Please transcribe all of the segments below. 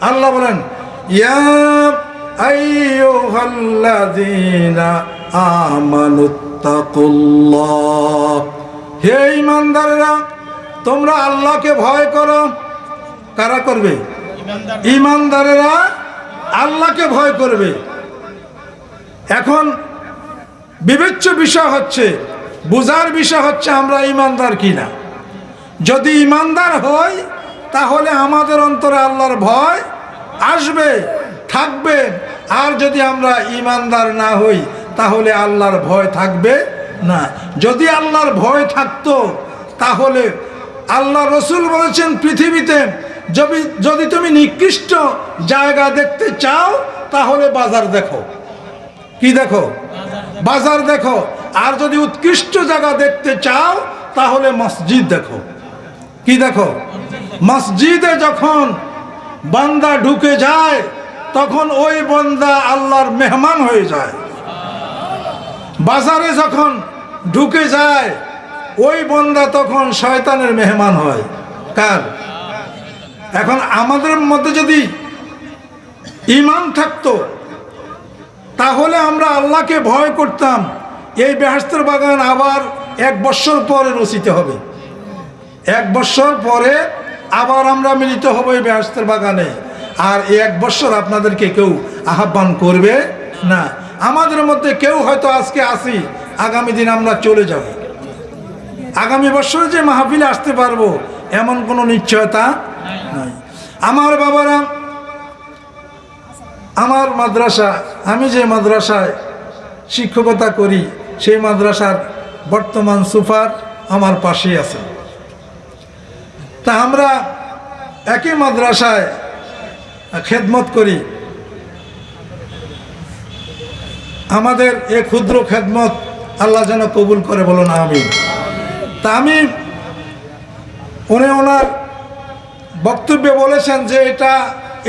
আল্লাহ বলেন হে ঈমানদাররা, তোমরা আল্লাহকে ভয় করো। কারা করবে? ঈমানদারেরা আল্লাহকে ভয় করবে। এখন বিবেচ্য বিষয় হচ্ছে বুজার বিষয় হচ্ছে আমরা ইমানদার কিনা। যদি ইমানদার হই তাহলে আমাদের অন্তরে আল্লাহর ভয় আসবে, থাকবে। আর যদি আমরা ইমানদার না হই, তাহলে আল্লাহর ভয় থাকবে না। যদি আল্লাহর ভয় থাকতো, তাহলে আল্লাহ রসুল বলেছেন পৃথিবীতে, যদি যদি তুমি নিকৃষ্ট জায়গা দেখতে চাও, তাহলে বাজার দেখো। কি দেখো? বাজার দেখো। আর যদি উৎকৃষ্ট জায়গা দেখতে চাও, তাহলে মসজিদ দেখো। কি দেখো? মসজিদে যখন বান্দা ঢুকে যায়, তখন ওই বন্দা আল্লাহর মেহমান হয়ে যায়। বাজারে যখন ঢুকে যায়, ওই বন্দা তখন শয়তানের মেহমান হয়। কার? এখন আমাদের মধ্যে যদি ইমান থাকতো, তাহলে আমরা আল্লাহকে ভয় করতাম, এই বেহাস্তর বাগান আবার এক বছর পরে রচিত হবে। এক বছর পরে আবার আমরা মিলিত হব এই ব্যস্তের বাগানে। আর এক বছর আপনাদেরকে কেউ আহ্বান করবে না। আমাদের মধ্যে কেউ হয়তো আজকে আসি, আগামী দিন আমরা চলে যাব। আগামী বছর যে মাহফিলে আসতে পারব, এমন কোনো নিশ্চয়তা নাই। আমার বাবারা, আমার মাদ্রাসা, আমি যে মাদ্রাসায় শিক্ষকতা করি, সেই মাদ্রাসার বর্তমান সুপার আমার পাশেই আছে। তা আমরা একই মাদ্রাসায় খেদমত করি। আমাদের এ ক্ষুদ্র খেদমত আল্লাহ যেন কবুল করে বলো না আমি তা আমি, উনি ওনার বক্তব্যে বলেছেন যে এটা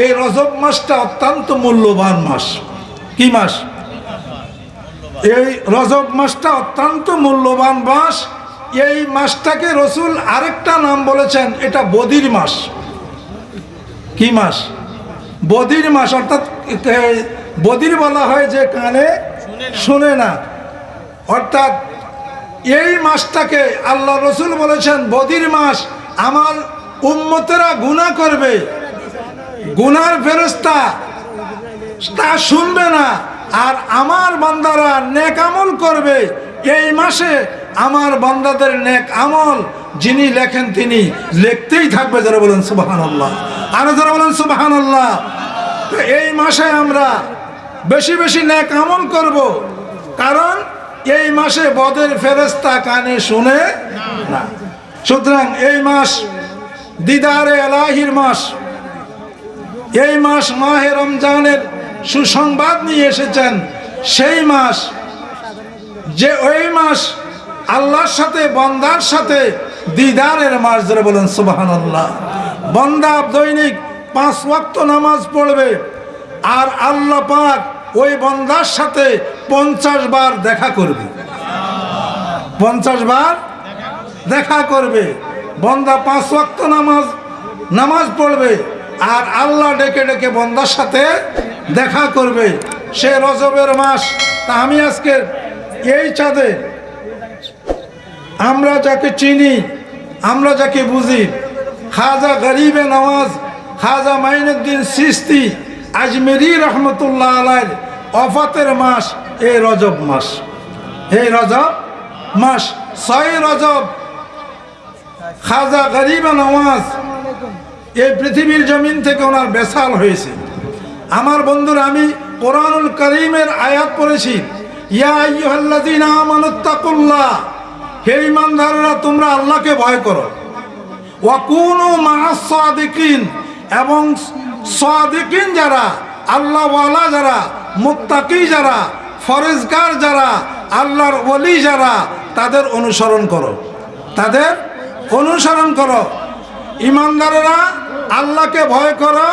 এই রজব মাসটা অত্যন্ত মূল্যবান মাস। কি মাস? এই রজব মাসটা অত্যন্ত মূল্যবান মাস। এই মাসটাকে রসুল আরেকটা নাম বলেছেন, এটা বদির মাস। কি মাস? বদির মাস, অর্থাৎ বদির বলা হয় যে কানে শুনে না। অর্থাৎ এই মাসটাকে আল্লাহ রসুল বলেছেন, বদির মাস, আমার উম্মতেরা গুণা করবে। গুনার ফেরস্তা তা শুনবে না, আর আমার বান্দারা নেকামল করবে। এই মাসে আমার বান্দাদের নেক আমল যিনি লেখেন তিনি লিখতেই থাকবে, যারা বলেন সুবাহান আল্লাহ আরও যারা বলেন সুবাহান আল্লাহ এই মাসে আমরা বেশি বেশি নেক আমল করব, কারণ এই মাসে বদের ফেরেস্তা কানে শুনে না। সুতরাং এই মাস দিদারে এলাহির মাস। এই মাস মাহে রমজানের সুসংবাদ নিয়ে এসেছেন। সেই মাস যে ওই মাস আল্লাহর সাথে, বন্দার সাথে, দিদারের মাস ধরে বলেন সুবাহান আল্লাহ বন্দা দৈনিক পাঁচ ওয়াক্ত নামাজ পড়বে, আর আল্লাহ পাক ওই বন্দার সাথে পঞ্চাশ বার দেখা করবে। পঞ্চাশ বার দেখা করবে। বন্দা পাঁচ ওয়াক্ত নামাজ নামাজ পড়বে, আর আল্লাহ ডেকে ডেকে বন্দার সাথে দেখা করবে। সে রজবের মাস, তা আমি আজকে এই চাঁদে আমরা যাকে চিনি, আমরা যাকে বুঝি। খাজা গরিবে নওয়াজ খাজা মাইনুদ্দিন সিস্তি, আজমেরি রহমতুল্লাহ আলাইর অফাতের মাস এই রজব মাস। এই রজব মাস, ছয় রজব। খাজা গরিবে নওয়াজ এই পৃথিবীর জমিন থেকে ওনার বেসাল হয়েছে। আমার বন্ধুরা, আমি কোরআনুল করিমের আয়াত পড়েছি। ইয়া আইয়ুহাল্লাযীনা আমানুত্তাকুল্লাহ হে ইমানদাররা, তোমরা আল্লাহকে ভয় করো। ওয়া কুনু মাআস সাদিকিন এবং সাদিকিন যারা, আল্লাহওয়ালা যারা, মুত্তাকি যারা, ফরেজগার যারা, আল্লাহর ওলি যারা, তাদের অনুসরণ করো। তাদের অনুসরণ করো। ইমানদারেরা, আল্লাহকে ভয় করো।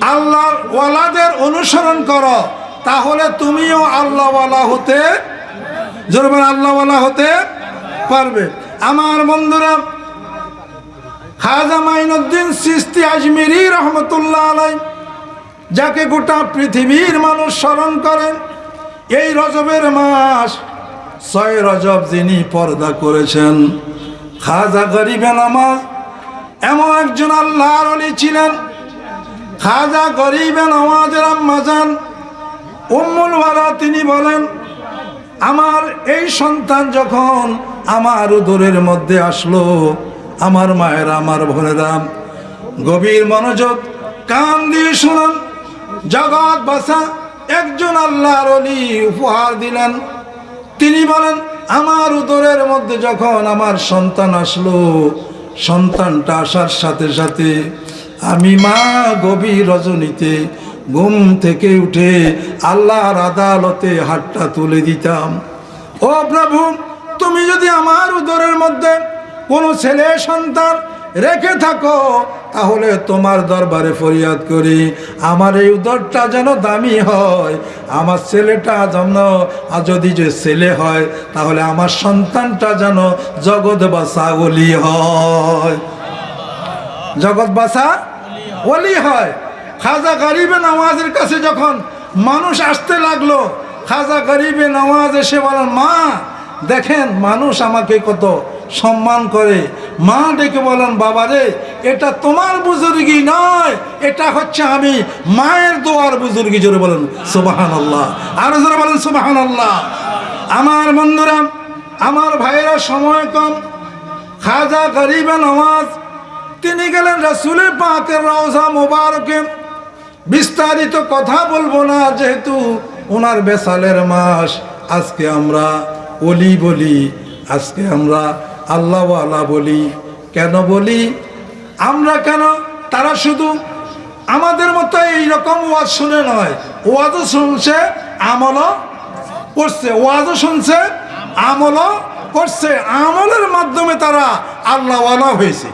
আল্লাহর ওয়ালাদের অনুসরণ করো। তাহলে তুমিও আল্লাহওয়ালা হতে জোরবার আল্লাহওয়ালা হতে পারবে। আমার বন্ধুরা, খাজা মাইনুদ্দিন সিস্তি আজমিরি রহমতুল্লাহ আলাই যাকে গোটা পৃথিবীর মানুষ স্মরণ করেন, এই রজবের মাস ছয় রজব যিনি পর্দা করেছেন। খাজা গরিবে নামাজ এমন একজন আল্লাহর অলি ছিলেন। খাজা গরিবে নামাজের আম্মাজান উম্মুল ওয়ারা তিনি বলেন আমার এই সন্তান যখন আমার উদরের মধ্যে আসলো, আমার মায়ের, আমার বোনেরা, গভীর মনোযোগ, কান দিয়ে শুনুন, জগৎ বাসা, একজন আল্লাহর অলি উপহার দিলেন। তিনি বলেন, আমার উদরের মধ্যে যখন আমার সন্তান আসলো, সন্তানটা আসার সাথে সাথে আমি মা গভীর রজনীতে ঘুম থেকে উঠে আল্লাহর আদালতে হাতটা তুলে দিতাম। ও প্রভু, তুমি যদি আমার উদরের মধ্যে কোনো ছেলে সন্তান রেখে থাকো, তাহলে তোমার দরবারে ফরিয়াদ করি। আমার এই উদরটা যেন দামি হয়, আমার ছেলেটা যেন যদি যে ছেলে হয়, তাহলে আমার সন্তানটা যেন জগৎ বাসা অলি হয়। জগৎ বাসা অলি হয়। খাজা গরিবে নওয়াজের কাছে যখন মানুষ আসতে লাগল, খাজা গরিবে নওয়াজ এসে বলেন মা, দেখেন মানুষ আমাকে কত সম্মান করে। মা ডেকে বলেন, বাবা রে, এটা তোমার বুজুর্গি নয়, এটা হচ্ছে আমি মায়ের দোয়ার বুজুর্গি। জোরে বলেন সুবাহান আল্লাহ আরও জোরে বলেন সুবাহান আল্লাহ আমার বন্ধুরা, আমার ভাইয়েরা, সময় কম। খাজা গরিবে নওয়াজ, তিনি গেলেন রসুলের পাকের রওজা মোবারকে। বিস্তারিত কথা বলব না, যেহেতু ওনার বেসালের মাস। আজকে আমরা অলি বলি, আজকে আমরা আল্লাহওয়ালা বলি। কেন বলি? আমরা কেন? তারা শুধু আমাদের মতো এইরকম ওয়াজ শুনে নয়। ওয়াজও শুনছে, আমলও করছে। ওয়াজও শুনছে, আমলও করছে। আমলের মাধ্যমে তারা আল্লাহওয়ালা হয়েছে।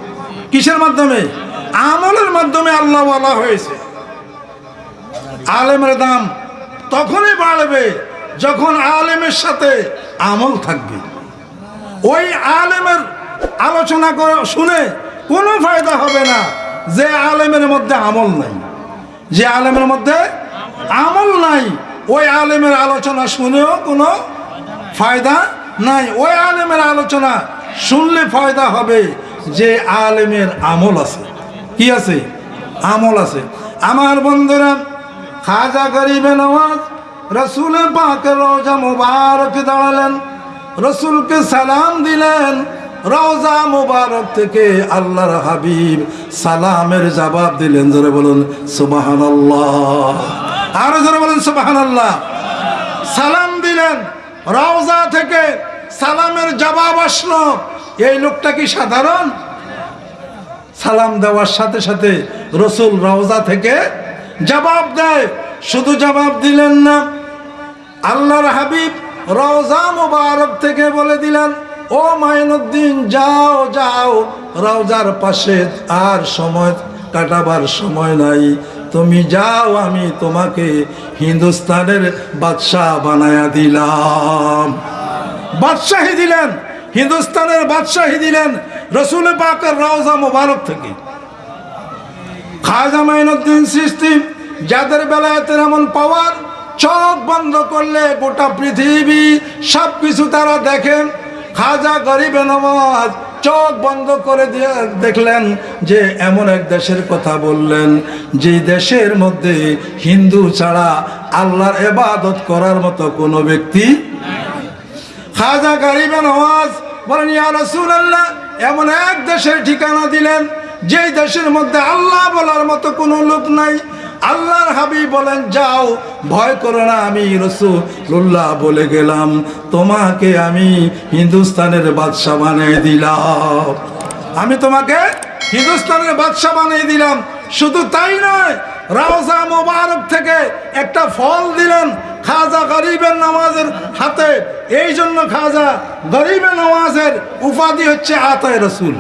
কিসের মাধ্যমে? আমলের মাধ্যমে আল্লাহওয়ালা হয়েছে। আলেমের দাম তখনই বাড়বে যখন আলেমের সাথে আমল থাকবে। ওই আলেমের আলোচনা করে শুনে কোনো ফায়দা হবে না যে আলেমের মধ্যে আমল নাই। যে আলেমের মধ্যে আমল নাই, ওই আলেমের আলোচনা শুনেও কোনো ফায়দা নাই। ওই আলেমের আলোচনা শুনলে ফায়দা হবে যে আলেমের আমল আছে। কি আছে? আমল আছে। আমার বন্ধুরা খাজা গরিবে নওয়াজ রসুলের পাকে রোজা মুবারক দাঁড়ালেন, রসুলকে সালাম দিলেন রওজা মুবারক থেকে আল্লাহর হাবিব সালামের জবাব দিলেন। জোরে বলুন সুবাহান আরও জোরে বলুন সুবাহান সালাম দিলেন রওজা থেকে সালামের জবাব আসলো। এই লোকটা কি সাধারণ? সালাম দেওয়ার সাথে সাথে রসুল রওজা থেকে জবাব দেয়। শুধু জবাব দিলেন না, আল্লাহর হাবিব রওজা মুবারক থেকে বলে দিলেন, ও মাইনুদ্দিন, যাও যাও, রওজার পাশে আর সময় কাটাবার সময় নাই। তুমি যাও, আমি তোমাকে হিন্দুস্তানের বাদশাহ বানায়া দিলাম। বাদশাহী দিলেন, হিন্দুস্তানের বাদশাহী দিলেন, রসুল পাকের রওজা মুবারক থেকে। খাজা মাইনুদ্দিন সৃষ্টি, যাদের বেলায় এমন পাওয়ার চোখ বন্ধ করলে গোটা পৃথিবী সব কিছু তারা দেখেন। খাজা গরিবে নওয়াজ চোখ বন্ধ করে দিয়ে দেখলেন যে এমন এক দেশের কথা বললেন, যে দেশের মধ্যে হিন্দু ছাড়া আল্লাহর এবাদত করার মতো কোনো ব্যক্তি খাজা গরিবে নওয়াজ বলেন, ইয়া রাসূলুল্লাহ, এমন এক দেশের ঠিকানা দিলেন যেই দেশের মধ্যে আল্লাহ বলার মতো কোনো লোক নাই, আল্লাহর হাবিব বলেন, যাও, ভয় করো না, আমি রসুল্লাহ বলে গেলাম, তোমাকে আমি হিন্দুস্তানের বাদশাহ বানিয়ে দিলাম। আমি তোমাকে হিন্দুস্তানের বাদশাহ বানিয়ে দিলাম। শুধু তাই নয়, রাওজা মোবারক থেকে একটা ফল দিলেন খাজা গরিবের নামাজের হাতে। এই জন্য খাজা গরিবের নামাজের উপাধি হচ্ছে আতায় রসুল।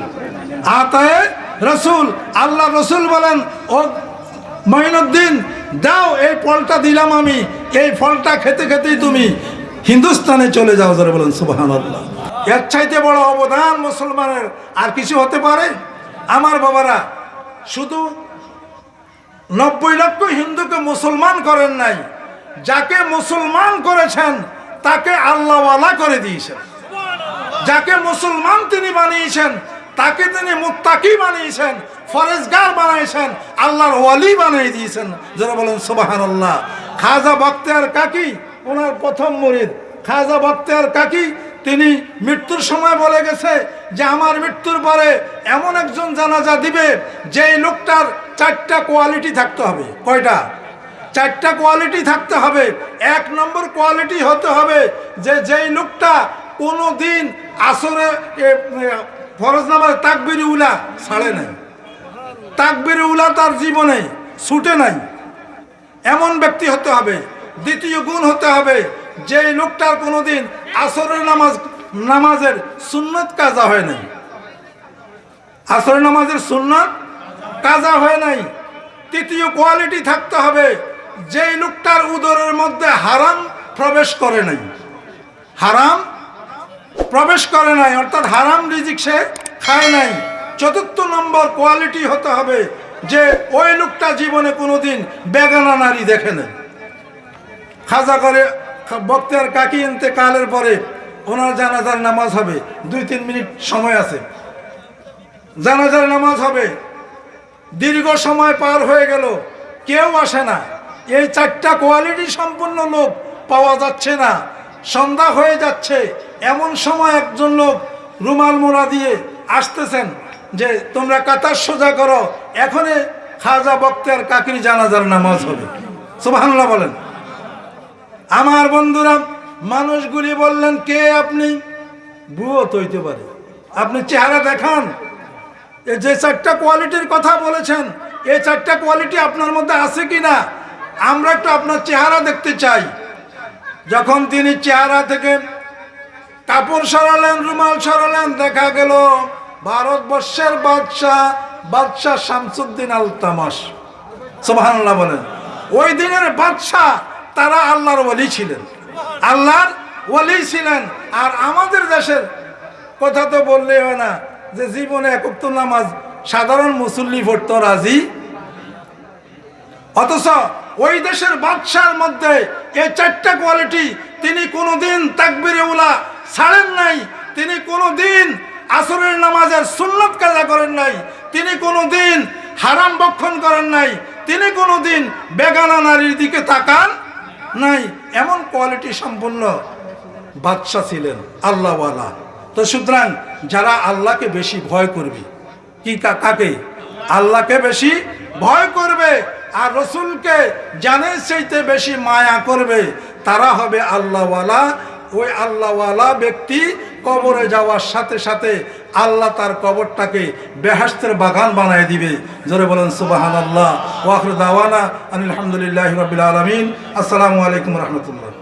আতায় রসুল, আল্লাহ রসুল বলেন, ও মহিনুদ্দিন, দাও এই ফলটা দিলাম আমি, এই ফলটা খেতে খেতেই তুমি হিন্দুস্তানে চলে যাও। যারা বলেন সুবাহান আল্লাহ এর চাইতে বড় অবদান মুসলমানের আর কিছু হতে পারে? আমার বাবারা, শুধু নব্বই লক্ষ হিন্দুকে মুসলমান করেন নাই, যাকে মুসলমান করেছেন, তাকে আল্লাহওয়ালা করে দিয়েছেন। যাকে মুসলমান তিনি বানিয়েছেন তাকে তিনি মুত্তাকি বানিয়েছেন, ফরেজগার বানিয়েছেন আল্লাহর ওয়ালি বানিয়ে দিয়েছেন। যারা বলেন সুবাহান আল্লাহ খাজা বক্তিয়ার কাকি, ওনার প্রথম মরিদ। খাজা বক্তিয়ার কাকি, তিনি মৃত্যুর সময় বলে গেছে যে, আমার মৃত্যুর পরে এমন একজন জানাজা দিবে, যেই লোকটার চারটা কোয়ালিটি থাকতে হবে। কয়টা? চারটা কোয়ালিটি থাকতে হবে। এক নম্বর কোয়ালিটি হতে হবে যে, যেই লোকটা কোনো দিন আসরে ফরজ নামাজ তাকবির উলা ছাড়ে নাই। তাকবির উলা তার জীবনে ছুটে নাই। এমন ব্যক্তি হতে হবে, দ্বিতীয় গুণ হতে হবে যে লোকটার কোনোদিন আসরের নামাজ, নামাজের সুন্নত কাজা হয় নাই। আসরের নামাজের সুন্নত কাজা হয় নাই। তৃতীয় কোয়ালিটি থাকতে হবে, যেই লোকটার উদরের মধ্যে হারাম প্রবেশ করে নাই। হারাম প্রবেশ করে নাই, অর্থাৎ হারাম রিজিক সে খায় নাই। চতুর্থ নম্বর কোয়ালিটি হতে হবে যে ওই লোকটা জীবনে কোনোদিন বেগানা নারী দেখে নেই। খাজা করে বক্তের কাকি এনতে কালের পরে ওনার জানাজার নামাজ হবে, দুই তিন মিনিট সময় আছে। জানাজার নামাজ হবে, দীর্ঘ সময় পার হয়ে গেল, কেউ আসে না। এই চারটা কোয়ালিটি সম্পন্ন লোক পাওয়া যাচ্ছে না। সন্ধ্যা হয়ে যাচ্ছে। এমন সময় একজন লোক রুমাল মোড়া দিয়ে আসতেছেন যে, তোমরা কাতার সোজা করো, এখনই খাজা বক্তের কাকির জানাজার নামাজ হবে। সুবহানাল্লাহ বলেন। আমার বন্ধুরা, মানুষগুলি বললেন, কে আপনি? বুয়ো তো হইতে পারে। আপনি চেহারা দেখান। যে চারটা কোয়ালিটির কথা বলেছেন এই চারটা কোয়ালিটি আপনার মধ্যে আছে কি না আমরা একটু আপনার চেহারা দেখতে চাই। যখন তিনি চেহারা থেকে কাপড় সরালেন, রুমাল সরালেন, দেখা গেল ভারতবর্ষের বাদশাহ বাদশাহ শামসুদ্দিন আল তামাস বলেন। ওই দিনের বাদশাহ তারা আল্লাহর ওলি ছিলেন। আল্লাহর ওলি ছিলেন। আর আমাদের দেশের কথা তো বললেই হয় না যে জীবনে একক নামাজ সাধারণ মুসল্লি পড়তো রাজি অথচ ওই দেশের বাদশার মধ্যে এই চারটা কোয়ালিটি তিনি কোনোদিন তাকবিরে উলা ছাড়েন নাই, তিনি কোনোদিন আসরের নামাজের সুন্নত কাজা করেন নাই, তিনি কোনোদিন হারাম বক্ষণ করেন নাই, তিনি কোনোদিন বেগানা নারীর দিকে তাকান নাই। এমন কোয়ালিটি সম্পন্ন বাদশাহ ছিলেন আল্লাহওয়ালা। তো সুতরাং যারা আল্লাহকে বেশি ভয় করবে, কি কা- কাকে? আল্লাহকে বেশি ভয় করবে। আর রসুলকে জানে সেইতে বেশি মায়া করবে, তারা হবে আল্লাহওয়ালা। ওই আল্লাহওয়ালা ব্যক্তি কবরে যাওয়ার সাথে সাথে আল্লাহ তার কবরটাকে বেহাস্তের বাগান বানায় দিবে। জোরে বলেন সুবাহান আল্লাহ ওয়াকর দাওয়ানা আলহামদুলিল্লাহ রবিল আলমিন। আসসালামু আলাইকুম রহমতুল্লাহ।